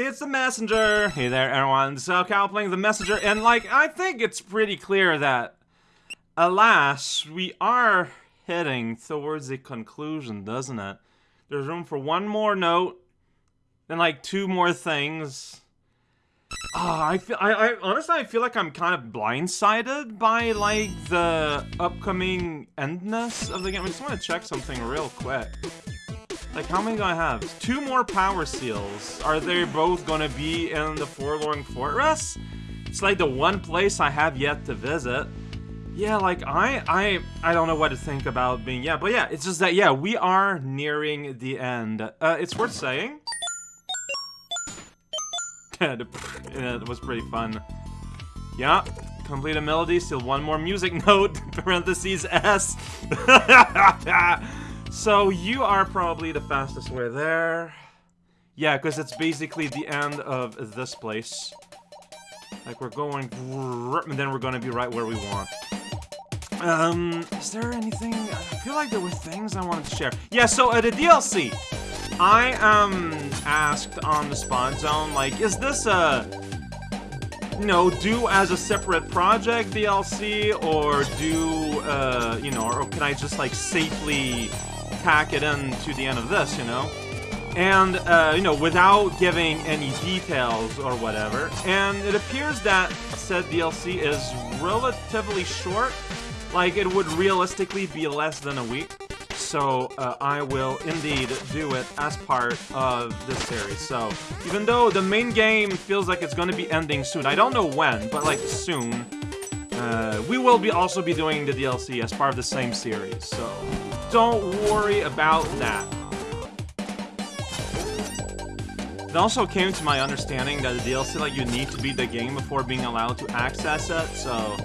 It's the messenger. Hey there, everyone. So Cal playing the messenger, and like I think it's pretty clear that, alas, we are heading towards a conclusion, doesn't it? There's room for one more note, then like two more things. Oh, I feel. I, I honestly, I feel like I'm kind of blindsided by like the upcoming endness of the game. I just want to check something real quick. Like, how many do I have? Two more power seals. Are they both gonna be in the Forlorn Fortress? It's like the one place I have yet to visit. Yeah, like, I, I, I don't know what to think about being, yeah, but yeah, it's just that, yeah, we are nearing the end. Uh, it's worth saying. it was pretty fun. Yeah, complete a melody, still one more music note, parentheses S. So you are probably the fastest way there. Yeah, because it's basically the end of this place. Like, we're going... And then we're going to be right where we want. Um, is there anything... I feel like there were things I wanted to share. Yeah, so uh, the DLC. I, um, asked on the Spawn Zone, like, is this a... You know, do as a separate project DLC, or do, uh, you know, or can I just, like, safely pack it in to the end of this, you know? And, uh, you know, without giving any details or whatever. And it appears that said DLC is relatively short. Like, it would realistically be less than a week. So, uh, I will indeed do it as part of this series. So, even though the main game feels like it's gonna be ending soon, I don't know when, but, like, soon, uh, we will be also be doing the DLC as part of the same series, so don't worry about that. It also came to my understanding that the DLC, like, you need to beat the game before being allowed to access it, so...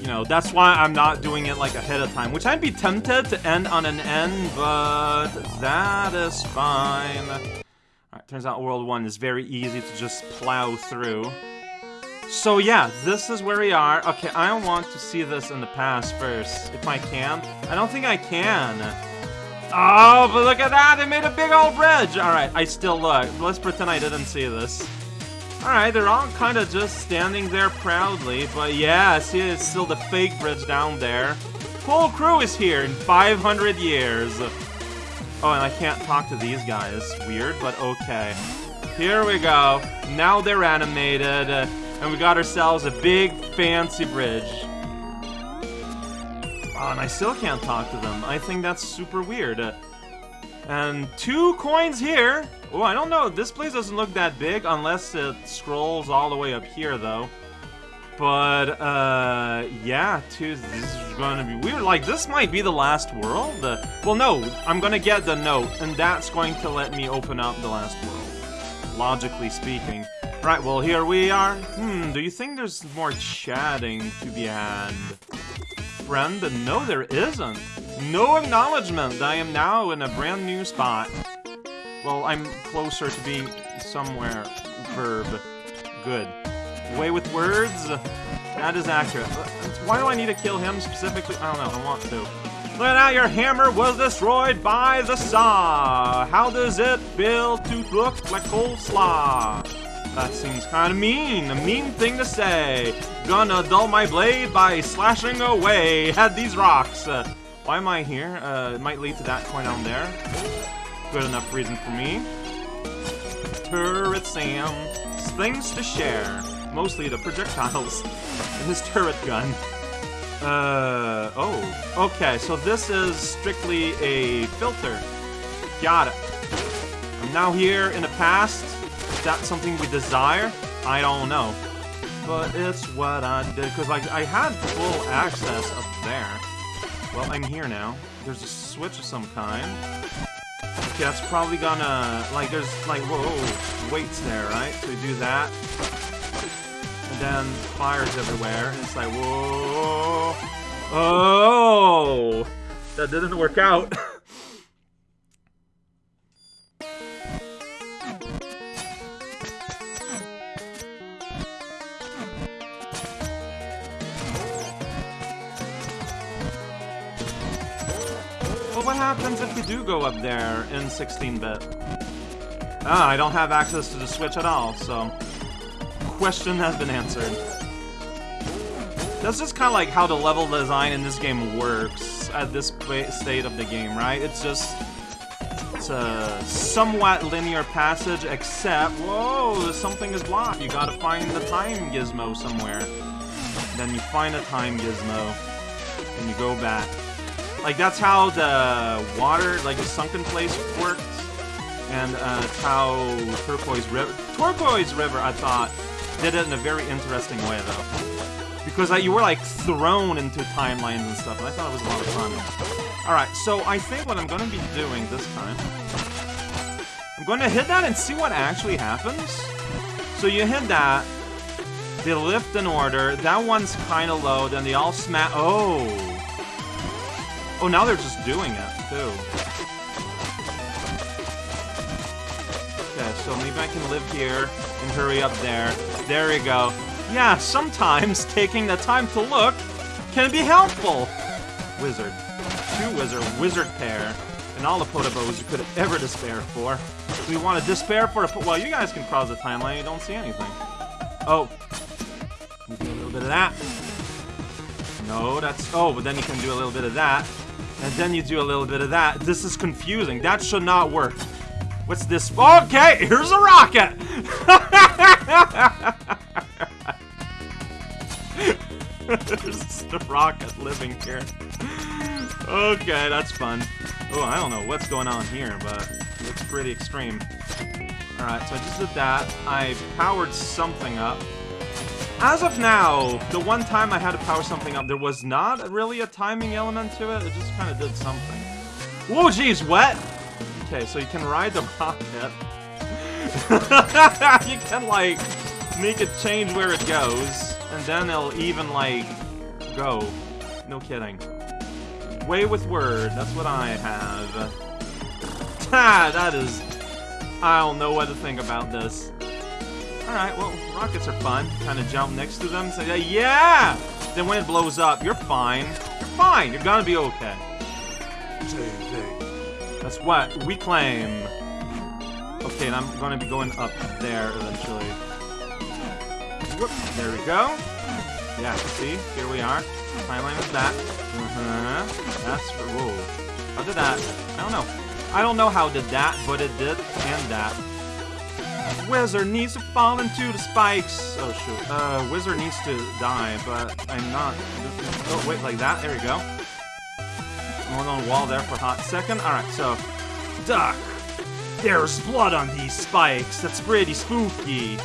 You know, that's why I'm not doing it, like, ahead of time, which I'd be tempted to end on an end, but that is fine. Alright, turns out World 1 is very easy to just plow through. So yeah, this is where we are. Okay, I want to see this in the past first, if I can. I don't think I can. Oh, but look at that! They made a big old bridge! Alright, I still look. Let's pretend I didn't see this. Alright, they're all kind of just standing there proudly, but yeah, see, it's still the fake bridge down there. Whole crew is here in 500 years. Oh, and I can't talk to these guys. Weird, but okay. Here we go. Now they're animated. And we got ourselves a big, fancy bridge. Oh, and I still can't talk to them. I think that's super weird. Uh, and two coins here. Oh, I don't know. This place doesn't look that big unless it scrolls all the way up here, though. But, uh, yeah, two, this is to be weird. Like, this might be the last world. Uh, well, no, I'm to get the note, and that's going to let me open up the last world. Logically speaking. Right, well, here we are. Hmm, do you think there's more chatting to be had? Friend? No, there isn't. No acknowledgement I am now in a brand new spot. Well, I'm closer to being somewhere. Verb. Good. Way with words? That is accurate. Why do I need to kill him specifically? I don't know, I want to. Look at your hammer was destroyed by the saw. How does it feel to look like coleslaw? That seems kinda mean. A mean thing to say. Gonna dull my blade by slashing away at these rocks. Uh, why am I here? Uh, it might lead to that point down there. Good enough reason for me. Turret Sam. Things to share. Mostly the projectiles. and his turret gun. Uh, oh. Okay, so this is strictly a filter. Got it. I'm now here in the past that something we desire? I don't know. But it's what I did, because like, I had full access up there. Well, I'm here now. There's a switch of some kind. Okay, that's probably gonna, like, there's, like, whoa, weights there, right? So we do that. And then fires everywhere, and it's like, whoa. Oh! That didn't work out. what happens if you do go up there in 16-bit? Ah, I don't have access to the Switch at all, so... Question has been answered. That's just kind of like how the level design in this game works at this state of the game, right? It's just... It's a somewhat linear passage, except... Whoa, something is blocked. You gotta find the time gizmo somewhere. Then you find a time gizmo, and you go back. Like, that's how the water, like the sunken place worked. And uh, how Turquoise River... Turquoise River, I thought, did it in a very interesting way, though. Because uh, you were, like, thrown into timelines and stuff, and I thought it was a lot of fun. Alright, so I think what I'm to be doing this time... I'm to hit that and see what actually happens. So you hit that, they lift in order. That one's kind of low. Then they all smash. Oh. Oh, now they're just doing it, too. Okay, so maybe I can live here and hurry up there. There we go. Yeah, sometimes taking the time to look can be helpful. Wizard. Two wizard. Wizard pair. And all the Potobos you could ever despair for. We want to despair for a... Well, you guys can cross the timeline. You don't see anything. Oh, you do a little bit of that. No, that's... Oh, but then you can do a little bit of that. And then you do a little bit of that. This is confusing. That should not work. What's this? Okay, here's a rocket! There's the rocket living here. Okay, that's fun. Oh, I don't know what's going on here, but it looks pretty extreme. Alright, so I just did that. I powered something up. As of now, the one time I had to power something up, there was not really a timing element to it. It just kind of did something. Whoa, geez, wet! Okay, so you can ride the rocket. you can, like, make it change where it goes, and then it'll even, like, go. No kidding. Way with word, that's what I have. Ah, that is... I don't know what to think about this. Alright, well, rockets are fun. Kind of jump next to them, say, yeah! Then when it blows up, you're fine. You're fine. You're gonna be okay. That's what we claim. Okay, and I'm gonna be going up there eventually. Whoop, there we go. Yeah, see? Here we are. Timeline is that. Uh-huh. That's... Whoa. How did that? I don't know. I don't know how did that, but it did, and that. Wizard needs to fall into the spikes. Oh, shoot. Uh, Wizard needs to die, but I'm not. Oh, wait, like that? There we go. Going on wall there for a hot second. Alright, so... Duck! There's blood on these spikes. That's pretty spooky.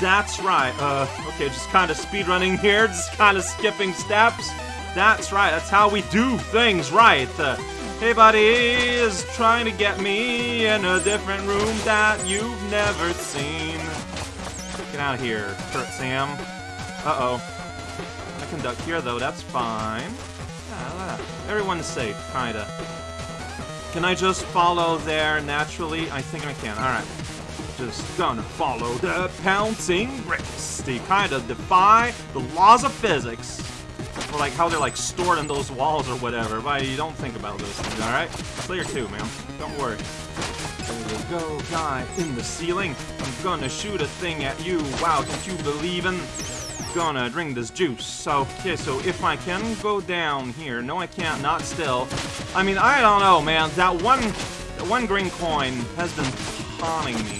That's right. Uh, okay, just kind of speedrunning here. Just kind of skipping steps. That's right. That's how we do things right. Uh, Hey buddy is trying to get me in a different room that you've never seen. Get out of here, Kurt Sam. Uh-oh. I can duck here though, that's fine. Yeah, everyone's safe, kinda. Can I just follow there naturally? I think I can, alright. Just gonna follow the pouncing bricks. They kinda defy the laws of physics. Like how they're like stored in those walls or whatever. But you don't think about those things, alright? Slayer 2, man. Don't worry. There we go, guy in the ceiling. I'm gonna shoot a thing at you. Wow, don't you believe in? Gonna drink this juice. So, okay, so if I can go down here. No, I can't. Not still. I mean, I don't know, man. That one, that one green coin has been haunting me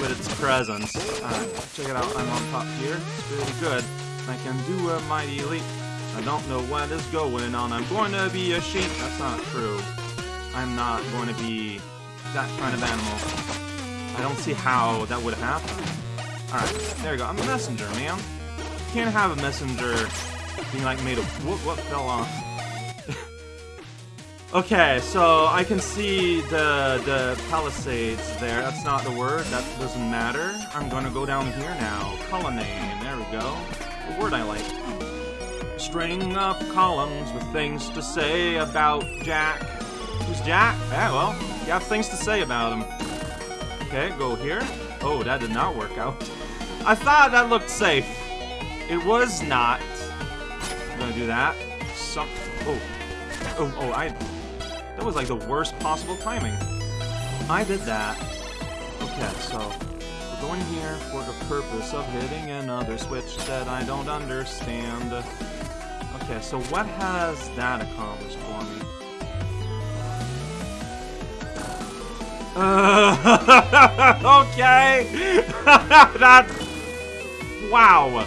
with its presence. Alright, check it out. I'm on top here. It's really good. I can do a mighty leap. I don't know what is going on. I'm going to be a sheep. That's not true. I'm not going to be that kind of animal. I don't see how that would happen. Alright, there we go. I'm a messenger, man. You can't have a messenger being like made of... What, what fell off? okay, so I can see the, the palisades there. That's not the word. That doesn't matter. I'm gonna go down here now. Colonnade. There we go. The word I like string of columns with things to say about Jack. Who's Jack? Yeah, well, you have things to say about him. Okay, go here. Oh, that did not work out. I thought that looked safe. It was not. I'm gonna do that. Some. Oh. Oh, oh, I. That was like the worst possible timing. I did that. Okay, so we're going here for the purpose of hitting another switch that I don't understand. Okay, so what has that accomplished for me? Uh, okay! that... Wow!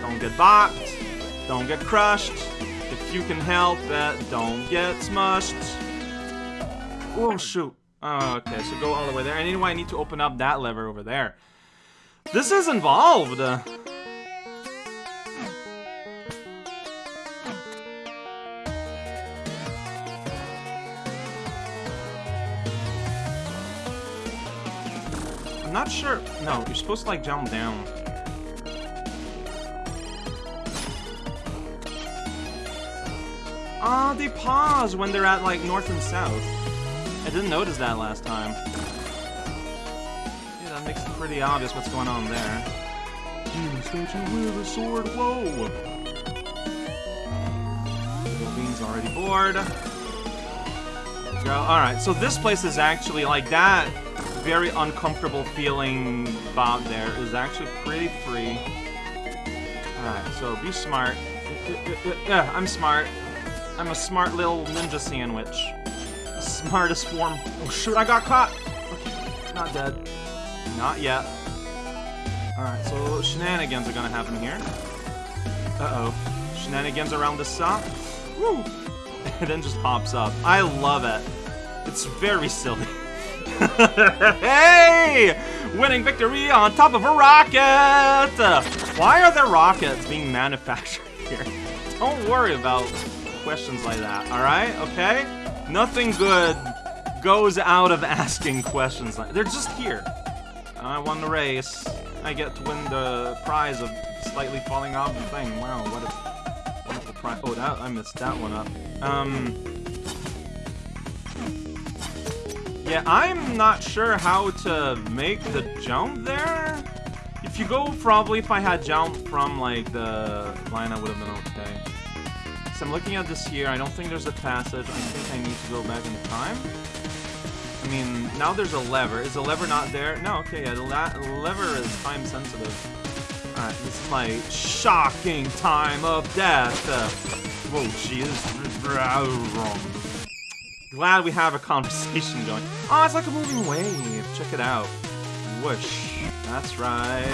Don't get bopped. Don't get crushed. If you can help it, don't get smushed. Oh, shoot. Oh, okay, so go all the way there. And anyway, I need to open up that lever over there. This is involved. Not sure. No, you're supposed to like jump down. Ah, uh, they pause when they're at like north and south. I didn't notice that last time. Yeah, that makes it pretty obvious what's going on there. Demon statue with a sword, whoa! Bean's already bored. Go. Alright, so this place is actually like that very uncomfortable feeling bob there is actually pretty free. Alright, so be smart. Yeah, I'm smart. I'm a smart little ninja sandwich. Smartest form. Oh shoot, I got caught! Not dead. Not yet. Alright, so shenanigans are gonna happen here. Uh-oh. Shenanigans around the saw. Woo! it then just pops up. I love it. It's very silly. hey! Winning victory on top of a rocket! Why are there rockets being manufactured here? Don't worry about questions like that, alright? Okay? Nothing good goes out of asking questions like They're just here. I won the race. I get to win the prize of slightly falling off the thing. Wow, what a wonderful prize. Oh, that, I missed that one up. Um... Yeah, I'm not sure how to make the jump there. If you go, probably if I had jumped from, like, the line, I would have been okay. So I'm looking at this here. I don't think there's a passage. I think I need to go back in time. I mean, now there's a lever. Is the lever not there? No, okay, yeah, the lever is time sensitive. Alright, this is my shocking time of death. Uh, whoa, jeez. Glad we have a conversation going. Oh, it's like a moving wave. Check it out. Whoosh. That's right.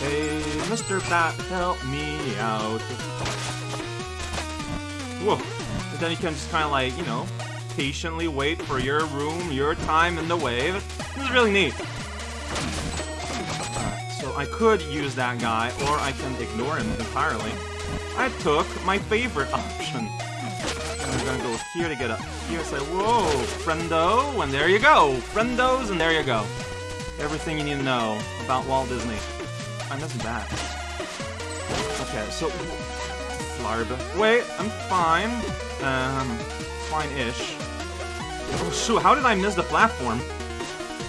Hey, Mr. Bat, help me out. Whoa. And then you can just kind of like, you know, patiently wait for your room, your time in the wave. This is really neat. so I could use that guy, or I can ignore him entirely. I took my favorite option. Gonna go here to get up here. Say, whoa, friendo, and there you go. Friendos, and there you go. Everything you need to know about Walt Disney. I'm that. Okay, so Flarb. Wait, I'm fine. Um, fine-ish. Oh, shoot, how did I miss the platform?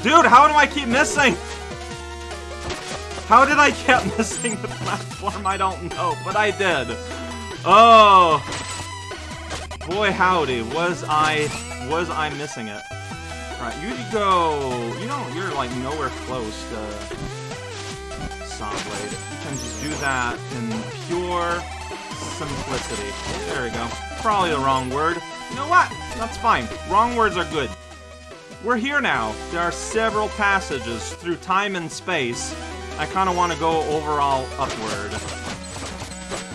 Dude, how do I keep missing? How did I keep missing the platform? I don't know, but I did. Oh. Boy, howdy, was I, was I missing it. Right, you go, you know, you're like nowhere close to Sawblade. You can just do that in pure simplicity. There we go. Probably the wrong word. You know what? That's fine. Wrong words are good. We're here now. There are several passages through time and space. I kind of want to go overall upward.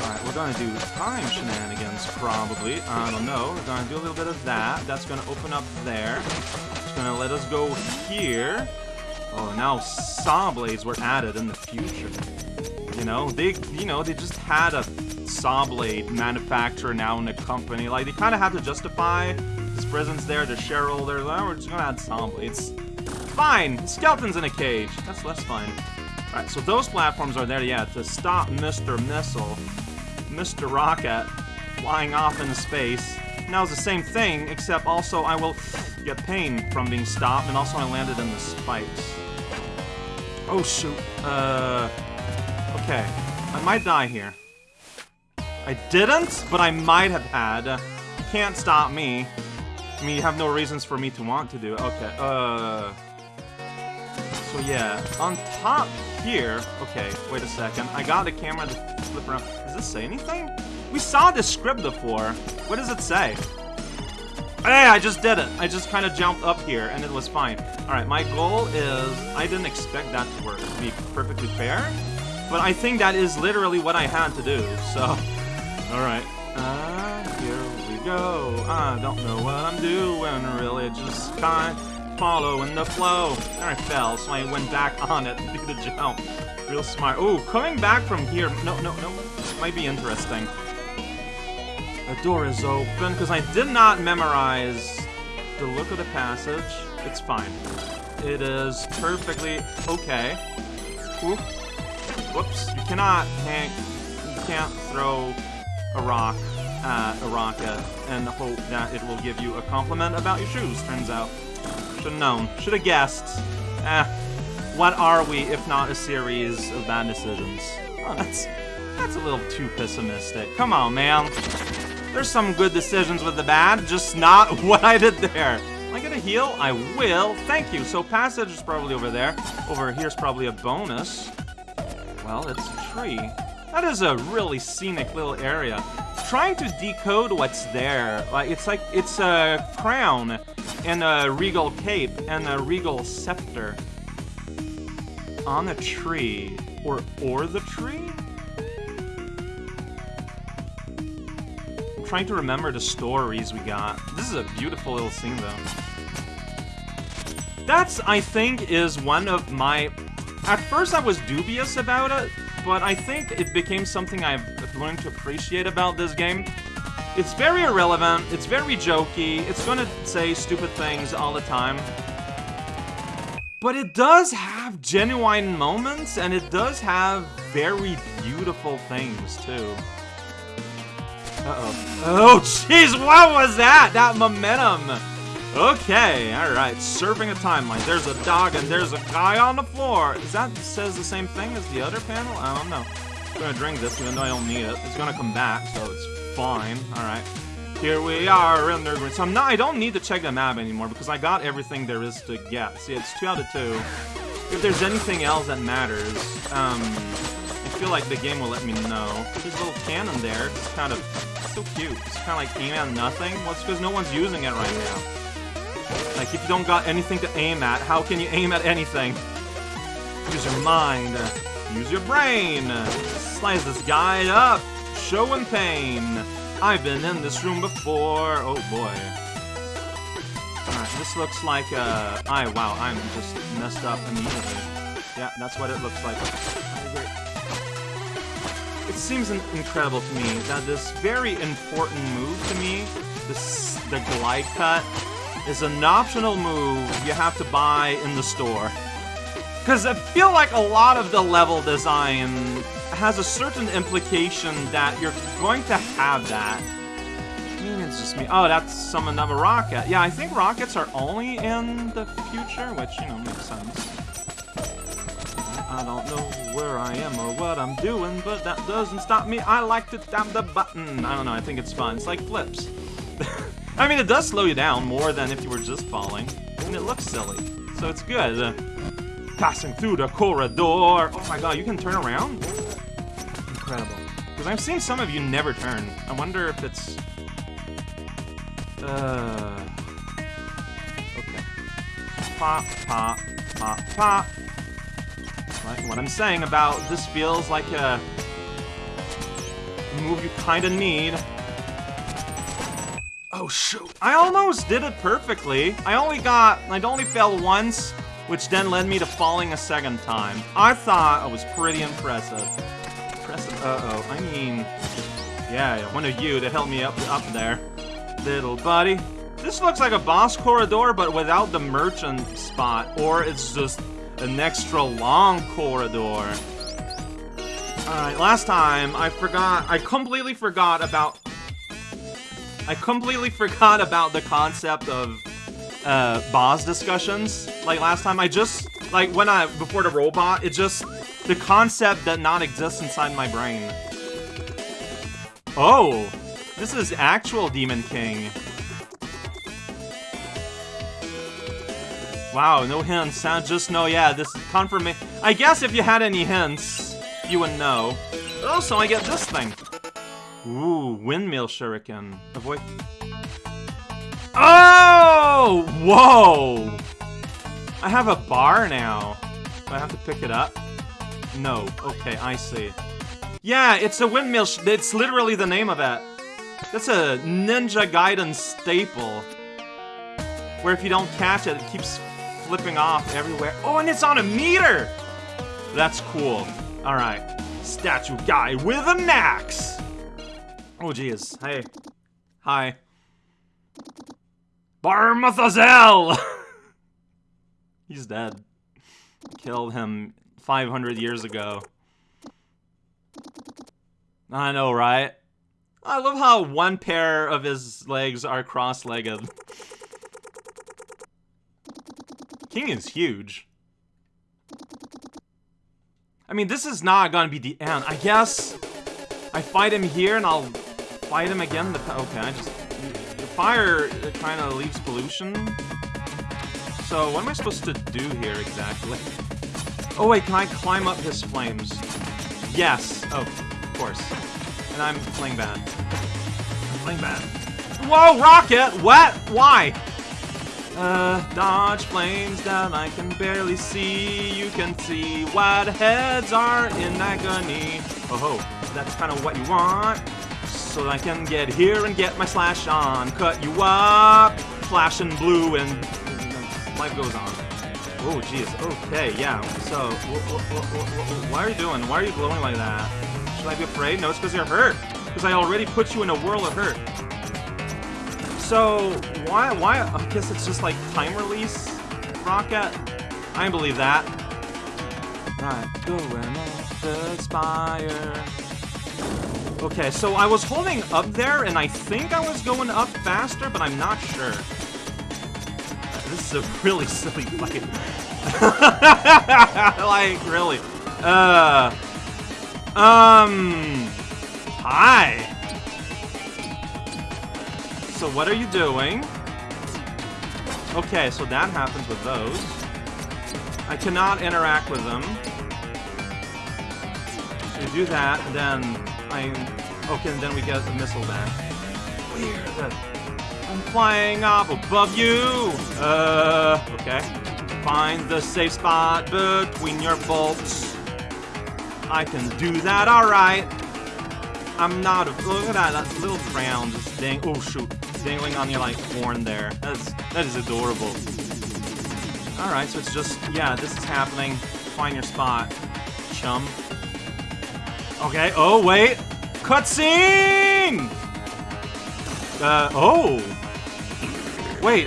Alright, we're going to do time shenanigans, probably. I don't know. We're to do a little bit of that. That's to open up there. It's to let us go here. Oh, now saw blades were added in the future. You know, they, you know, they just had a saw blade manufacturer now in the company. Like, they kind of have to justify his presence there, the shareholder. We're just gonna add saw blades. Fine! Skeletons in a cage. That's less fine. Alright, so those platforms are there, yeah, to stop Mr. Missile, Mr. Rocket, flying off into space. Now it's the same thing, except also I will get pain from being stopped, and also I landed in the spikes. Oh, shoot. Uh... Okay. I might die here. I didn't, but I might have had. Can't stop me. I mean, you have no reasons for me to want to do it. Okay, uh... So yeah, on top here, okay, wait a second. I got the camera to flip around. Does this say anything? We saw this script before. What does it say? Hey, I just did it. I just kind of jumped up here and it was fine. Alright, my goal is... I didn't expect that to work, to be perfectly fair. But I think that is literally what I had to do, so... Alright. Uh, here we go. I don't know what I'm doing, really. Just kind of following the flow. There I fell, so I went back on it to do the jump. Real smart. Ooh, coming back from here... No, no, no. This might be interesting. The door is open, because I did not memorize the look of the passage. It's fine. It is perfectly okay. Ooh. Whoops. You cannot hang... You can't throw a rock at a rocket and hope that it will give you a compliment about your shoes, turns out. Should've known. Should've guessed. Eh. What are we if not a series of bad decisions? Oh, that's... That's a little too pessimistic. Come on, man. There's some good decisions with the bad, just not what I did there. Am I gonna heal? I will. Thank you. So passage is probably over there. Over here's probably a bonus. Well, it's a tree. That is a really scenic little area. Trying to decode what's there. Like it's like it's a crown and a regal cape and a regal scepter on a tree or or the tree. Trying to remember the stories we got. This is a beautiful little scene, though. That's, I think, is one of my... At first I was dubious about it, but I think it became something I've learned to appreciate about this game. It's very irrelevant, it's very jokey, it's gonna say stupid things all the time. But it does have genuine moments, and it does have very beautiful things, too. Uh-oh. Oh, jeez, what was that? That momentum. Okay, alright, serving a timeline. There's a dog and there's a guy on the floor. Is that says the same thing as the other panel? I don't know. I'm gonna drink this even though I don't need it. It's gonna come back, so it's fine. Alright. Here we are in there. So I'm not, I don't need to check the map anymore because I got everything there is to get. See, it's 2 out of 2. If there's anything else that matters, um, I feel like the game will let me know. There's a little cannon there. It's kind of so cute. It's kind of like aim at nothing. Well, it's because no one's using it right now. Like, if you don't got anything to aim at, how can you aim at anything? Use your mind. Use your brain. Slice this guy up. Showing pain. I've been in this room before. Oh, boy. Alright, this looks like, uh... I, wow, I'm just messed up immediately. Yeah, that's what it looks like. It seems incredible to me that this very important move to me, this the glide cut, is an optional move you have to buy in the store. Because I feel like a lot of the level design has a certain implication that you're going to have that. Maybe it's just me. Oh, that's some another rocket. Yeah, I think rockets are only in the future, which, you know, makes sense. I don't know where I am or what I'm doing, but that doesn't stop me. I like to tap the button. I don't know, I think it's fun. It's like flips. I mean, it does slow you down more than if you were just falling, and it looks silly. So it's good. Uh, passing through the corridor. Oh my god, you can turn around? Incredible. Because I've seen some of you never turn. I wonder if it's... Uh... Okay. Pop, pop, pop, pop. Like what I'm saying about this feels like a move you kinda need. Oh shoot. I almost did it perfectly. I only got, I only fell once, which then led me to falling a second time. I thought I was pretty impressive. Impressive, uh-oh. I mean, yeah, one of you that helped me up, up there. Little buddy. This looks like a boss corridor, but without the merchant spot, or it's just an extra long corridor. Alright, last time I forgot, I completely forgot about, I completely forgot about the concept of uh, boss discussions. Like last time, I just, like when I, before the robot, it just, the concept did not exist inside my brain. Oh, this is actual Demon King. Wow, no hints, huh? Just know, yeah, this is confirmation. I guess if you had any hints, you would know. Also, I get this thing. Ooh, windmill shuriken. Avoid... Oh! Whoa! I have a bar now. Do I have to pick it up? No. Okay, I see. Yeah, it's a windmill It's literally the name of it. That's a Ninja Gaiden staple. Where if you don't catch it, it keeps flipping off everywhere. Oh, and it's on a meter! That's cool. Alright. Statue guy with an axe! Oh, jeez. Hey. Hi. Barmathazel! He's dead. Killed him 500 years ago. I know, right? I love how one pair of his legs are cross-legged. King is huge. I mean, this is not gonna be the end. I guess I fight him here and I'll fight him again. Okay, I just the fire kind of leaves pollution. So what am I supposed to do here exactly? Oh wait, can I climb up his flames? Yes. Oh, of course. And I'm playing bad. I'm playing bad. Whoa, rocket! What? Why? Uh, dodge flames that I can barely see. You can see what heads are in agony. Oh ho, that's kind of what you want. So I can get here and get my slash on. Cut you up, flashing blue, and life goes on. Oh, jeez. Okay, yeah. So, why are you doing? Why are you glowing like that? Should I be afraid? No, it's because you're hurt. Because I already put you in a whirl of hurt. So, why, why, I guess it's just like time release rocket? I believe that. Right, going spire. Okay, so I was holding up there, and I think I was going up faster, but I'm not sure. This is a really silly fight. like, really. Uh... Um... Hi! So what are you doing? Okay, so that happens with those. I cannot interact with them. So do that, then I... Okay, and then we get the missile back. Weird. I'm flying up above you! Uh, okay. Find the safe spot between your bolts. I can do that, alright. I'm not a- look at that, that little crown just dang- oh shoot dangling on your, like, horn there. That's, that is adorable. Alright, so it's just, yeah, this is happening. Find your spot, chum. Okay, oh, wait! Cutscene! Uh, oh! Wait.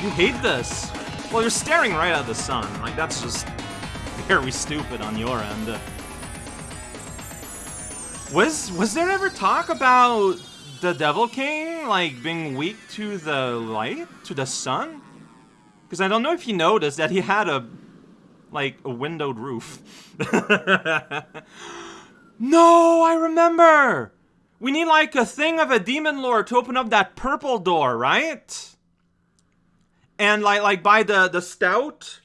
You hate this. Well, you're staring right at the sun. Like, that's just very stupid on your end. Was was there ever talk about the Devil King, like, being weak to the light? To the sun? Because I don't know if you noticed that he had a, like, a windowed roof. no, I remember! We need, like, a thing of a demon lord to open up that purple door, right? And, like, like by the, the stout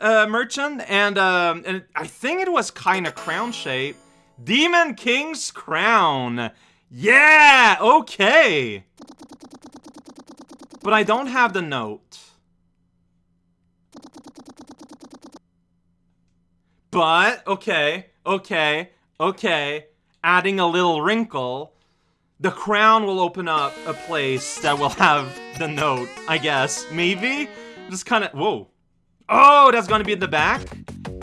uh, merchant, and, um, and I think it was kind of crown shape. Demon King's Crown. Yeah, okay. But I don't have the note. But, okay, okay, okay, adding a little wrinkle, the crown will open up a place that will have the note, I guess. Maybe? Just kind of, whoa. Oh, that's gonna be in the back?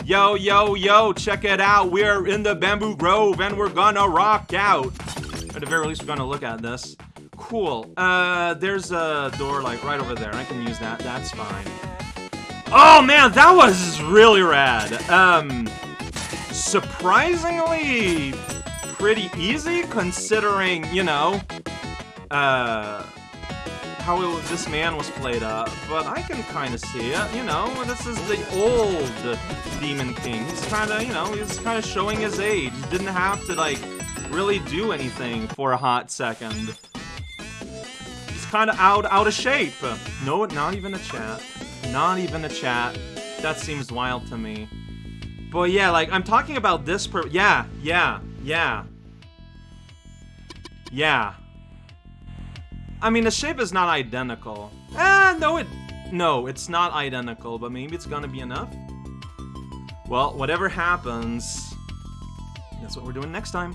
Yo, yo, yo, check it out. We're in the Bamboo Grove and we're gonna rock out. At the very least, we're gonna look at this. Cool. Uh, there's a door, like, right over there. I can use that. That's fine. Oh, man, that was really rad. Um, surprisingly pretty easy, considering, you know, uh, how it, this man was played up, but I can kind of see it, you know, this is the old Demon King. He's kind of, you know, he's kind of showing his age. He didn't have to, like, really do anything for a hot second. He's kind of out, out of shape. No, not even a chat. Not even a chat. That seems wild to me. But yeah, like, I'm talking about this per- Yeah, yeah, yeah. Yeah. I mean, the shape is not identical. Ah, no, it... No, it's not identical, but maybe it's gonna be enough? Well, whatever happens, that's what we're doing next time.